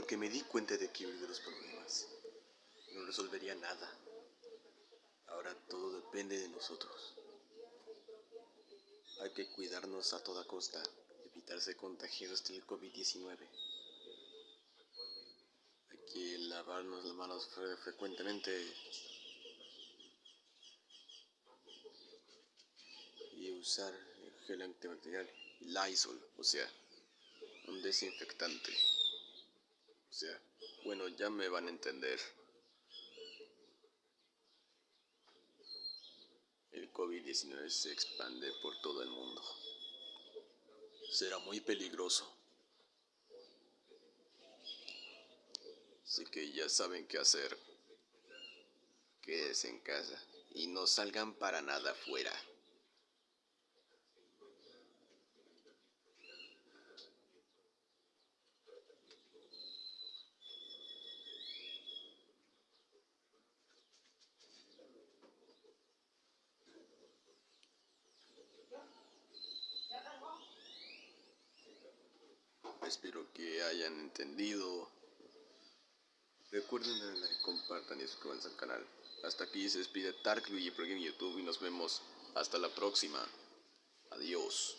que me di cuenta de que de los problemas no resolvería nada. Ahora todo depende de nosotros. Hay que cuidarnos a toda costa, evitarse contagios del COVID-19. Hay que lavarnos las manos frecuentemente y usar gel antibacterial Lysol, o sea, un desinfectante. O sea, bueno, ya me van a entender. El COVID-19 se expande por todo el mundo. Será muy peligroso. Así que ya saben qué hacer. Quédense en casa y no salgan para nada afuera. Espero que hayan entendido. Recuerden darle like, compartan y suscríbanse al canal. Hasta aquí se despide Tark Luigi Pro en YouTube y nos vemos hasta la próxima. Adiós.